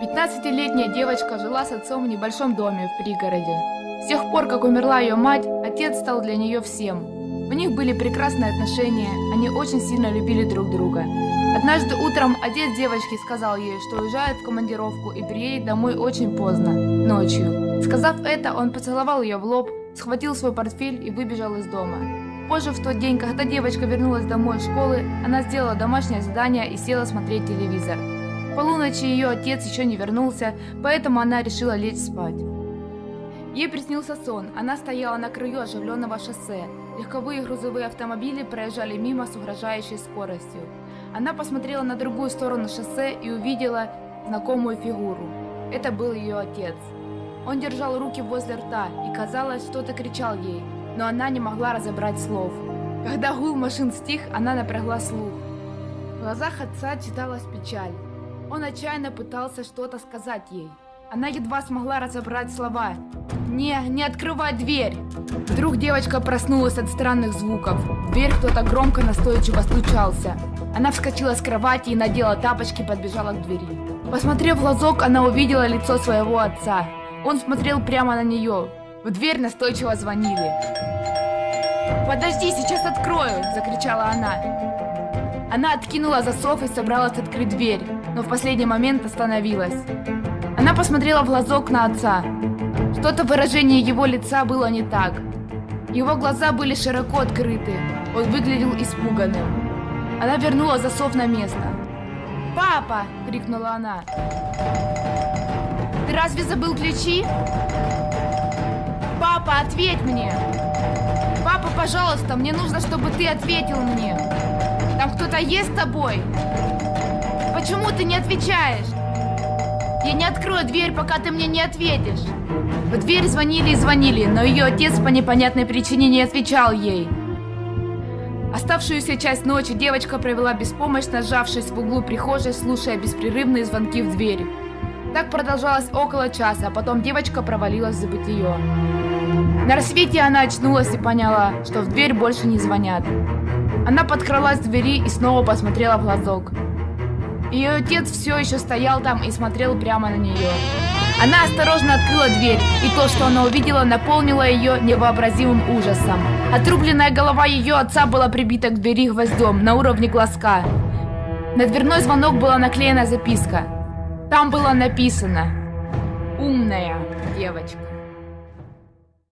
15-летняя девочка жила с отцом в небольшом доме в пригороде. С тех пор, как умерла ее мать, отец стал для нее всем. У них были прекрасные отношения, они очень сильно любили друг друга. Однажды утром отец девочки сказал ей, что уезжает в командировку и приедет домой очень поздно, ночью. Сказав это, он поцеловал ее в лоб, схватил свой портфель и выбежал из дома. Позже в тот день, когда девочка вернулась домой из школы, она сделала домашнее задание и села смотреть телевизор полуночи ее отец еще не вернулся, поэтому она решила лечь спать. Ей приснился сон. Она стояла на краю оживленного шоссе. Легковые грузовые автомобили проезжали мимо с угрожающей скоростью. Она посмотрела на другую сторону шоссе и увидела знакомую фигуру. Это был ее отец. Он держал руки возле рта и, казалось, что-то кричал ей, но она не могла разобрать слов. Когда гул машин стих, она напрягла слух. В глазах отца читалась печаль. Он отчаянно пытался что-то сказать ей. Она едва смогла разобрать слова. «Не, не открывай дверь!» Вдруг девочка проснулась от странных звуков. В дверь кто-то громко настойчиво стучался. Она вскочила с кровати и надела тапочки, подбежала к двери. Посмотрев в глазок, она увидела лицо своего отца. Он смотрел прямо на нее. В дверь настойчиво звонили. «Подожди, сейчас открою!» – закричала она. Она откинула засов и собралась открыть дверь но в последний момент остановилась. Она посмотрела в глазок на отца. Что-то в выражении его лица было не так. Его глаза были широко открыты. Он выглядел испуганным. Она вернула засов на место. «Папа!» — крикнула она. «Ты разве забыл ключи?» «Папа, ответь мне!» «Папа, пожалуйста, мне нужно, чтобы ты ответил мне!» «Там кто-то есть с тобой?» Почему ты не отвечаешь? Я не открою дверь, пока ты мне не ответишь. В дверь звонили и звонили, но ее отец по непонятной причине не отвечал ей. Оставшуюся часть ночи девочка провела беспомощно, сжавшись в углу прихожей, слушая беспрерывные звонки в дверь. Так продолжалось около часа, а потом девочка провалилась в забытие. На рассвете она очнулась и поняла, что в дверь больше не звонят. Она подкралась к двери и снова посмотрела в глазок. Ее отец все еще стоял там и смотрел прямо на нее. Она осторожно открыла дверь, и то, что она увидела, наполнило ее невообразимым ужасом. Отрубленная голова ее отца была прибита к двери гвоздем на уровне глазка. На дверной звонок была наклеена записка. Там было написано «Умная девочка».